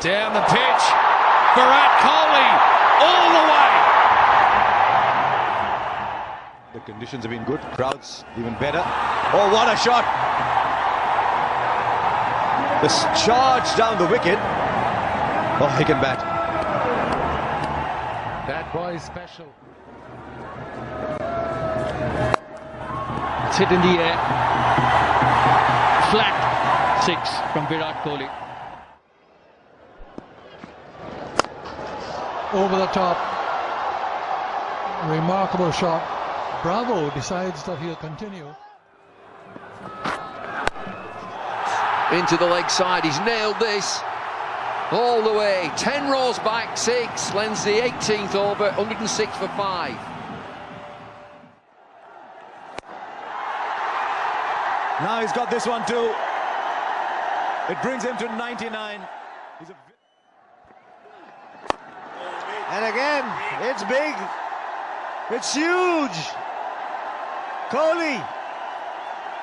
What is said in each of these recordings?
Down the pitch. Virat Kohli all the way. The conditions have been good. Crowds even better. Oh, what a shot! This charge down the wicket. Oh, he can bat. That boy is special. It's hit in the air. Flat six from Virat Kohli. Over the top. Remarkable shot. Bravo decides that he'll continue. Into the leg side, he's nailed this. All the way, 10 rows back, 6, lends the 18th over, 106 for 5. Now he's got this one too. It brings him to 99. He's a... And again, it's big. It's huge. Kohli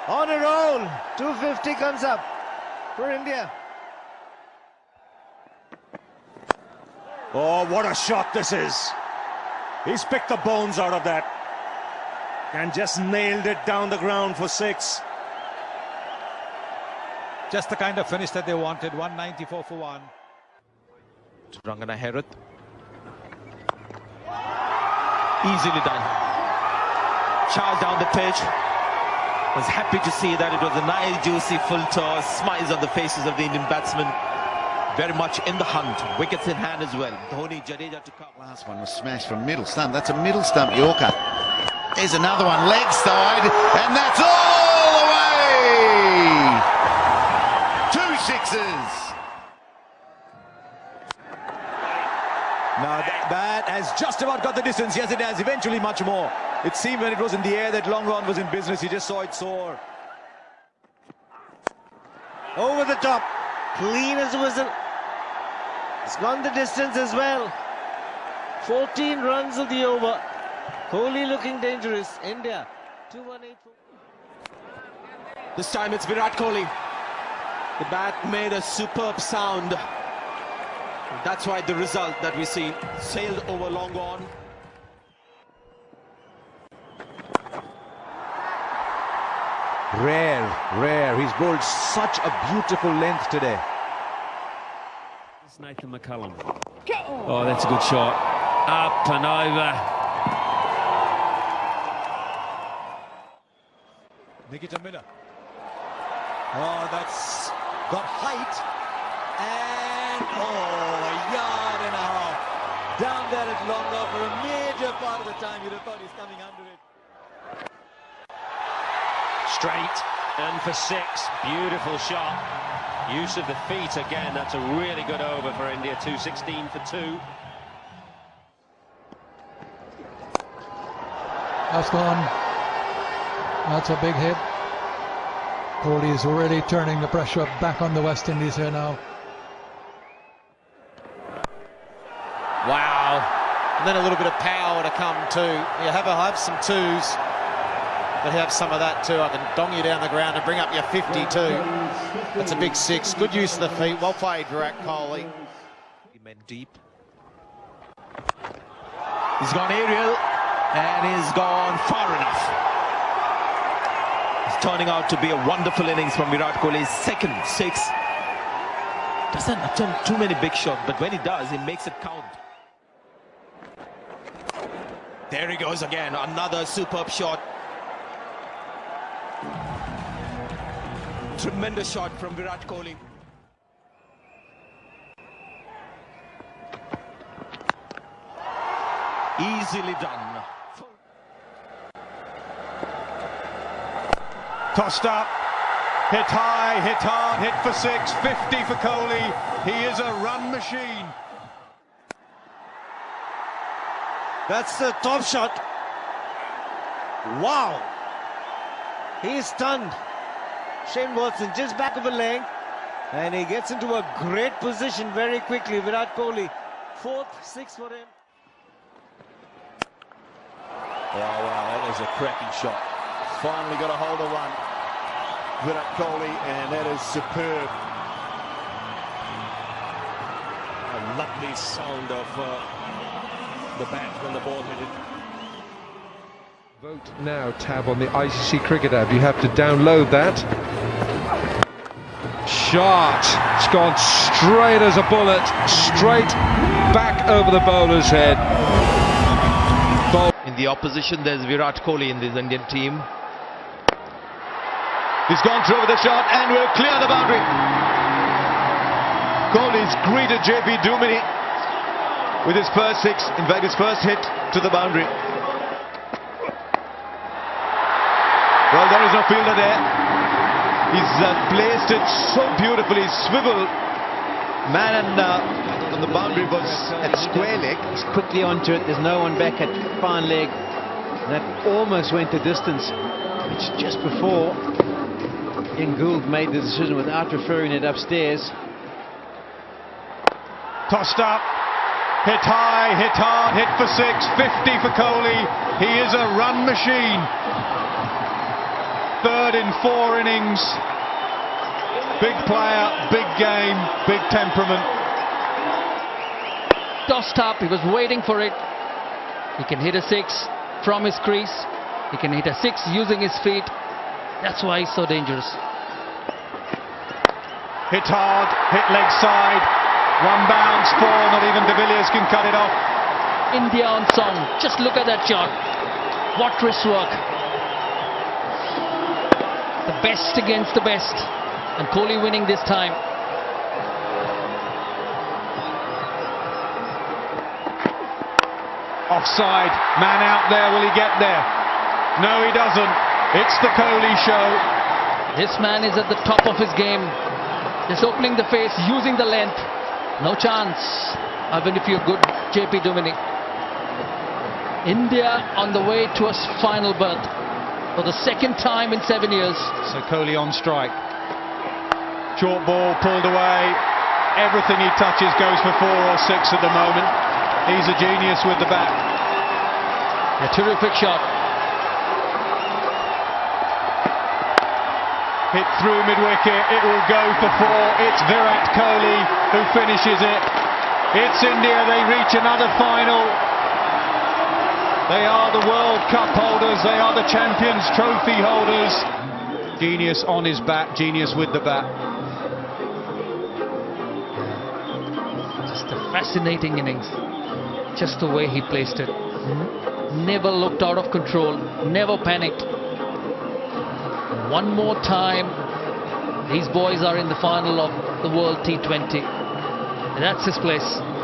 on a roll. 250 comes up for India. Oh, what a shot this is. He's picked the bones out of that. And just nailed it down the ground for six. Just the kind of finish that they wanted. 194 for one. Rangana Herath. Easily done. Charge down the pitch. Was happy to see that it was a nice, juicy full toss. Smiles on the faces of the Indian batsmen. Very much in the hunt. Wickets in hand as well. Dhoni, Jadeja to. Last one was smashed from middle stump. That's a middle stump Yorker. There's another one, leg side, and that's all the way! Two sixes. Now th that has just about got the distance. Yes, it has. Eventually much more. It seemed when it was in the air that Long on was in business. He just saw it soar. Over the top. Clean as a whistle. It's gone the distance as well. 14 runs of the over. Kohli looking dangerous. India. 2184. This time it's Virat Kohli. The bat made a superb sound. That's why the result that we see sailed over long on. Rare, rare. He's bowled such a beautiful length today. It's Nathan McCullum. Oh, that's a good shot. Up and over. Nikita Miller. Oh, that's got height. And, oh, a yard and a half. Down there at long on for a major part of the time. You'd have thought he's coming under it. Straight and for six. Beautiful shot. Use of the feet again. That's a really good over for India. 216 for two. That's gone. That's a big hit. Kohli is already turning the pressure back on the West Indies here now. Wow. And then a little bit of power to come too. You have, a, have some twos, but have some of that too. I can dong you down the ground and bring up your 52. That's a big six. Good use of the feet. Well played, Virat Kohli. He meant deep. He's gone aerial and he's gone far enough. It's turning out to be a wonderful innings from Virat Kohli's second six. Doesn't attempt too many big shots, but when he does, he makes it count. There he goes again, another superb shot. Tremendous shot from Virat Kohli. Easily done. Tossed up, hit high, hit hard, hit for six, 50 for Kohli. He is a run machine. That's the top shot. Wow. He's stunned. Shane Watson just back of a leg. And he gets into a great position very quickly. Virat Kohli, fourth, sixth for him. Oh, wow, that is a cracking shot. Finally got a hold of one. Virat Kohli, and that is superb. A lovely sound of uh, the bat when the ball hit it. Vote now tab on the ICC Cricket app. You have to download that. Shot. It's gone straight as a bullet, straight back over the bowler's head. Bowl In the opposition, there's Virat Kohli in this Indian team. He's gone through with the shot and will clear the boundary. Kohli's greeted JP Duminy with his first six, in fact his first hit to the boundary. Well, there is no fielder there. He's uh, placed it so beautifully, swivel. Man and, uh, on the boundary was at square leg. He's quickly onto it. There's no one back at fine leg. That almost went the distance. Which just before Ian Gould made the decision without referring it upstairs. Tossed up, hit high, hit hard, hit for six, 50 for Kohli. He is a run machine. Third in four innings. Big player, big game, big temperament. Tossed up, he was waiting for it. He can hit a six from his crease. He can hit a six using his feet. That's why he's so dangerous. Hit hard, hit leg side. One bounce, four, not even Can cut it off. India on song. Just look at that shot. What wrist work. The best against the best. And Kohli winning this time. Offside, man out there, will he get there? No, he doesn't. It's the Kohli show. This man is at the top of his game. Just opening the face, using the length. No chance. Even if you're good, JP Duminy. India on the way to a final berth for the second time in seven years. So Kohli on strike. Short ball pulled away. Everything he touches goes for four or six at the moment. He's a genius with the bat. A terrific shot. Hit through mid-wicket, it will go for four. It's Virat Kohli who finishes it. It's India, they reach another final. They are the World Cup holders, they are the Champions Trophy holders. Genius on his bat, genius with the bat. Just a fascinating innings. Just the way he placed it. Never looked out of control, never panicked. One more time, these boys are in the final of the World T20. That's his place.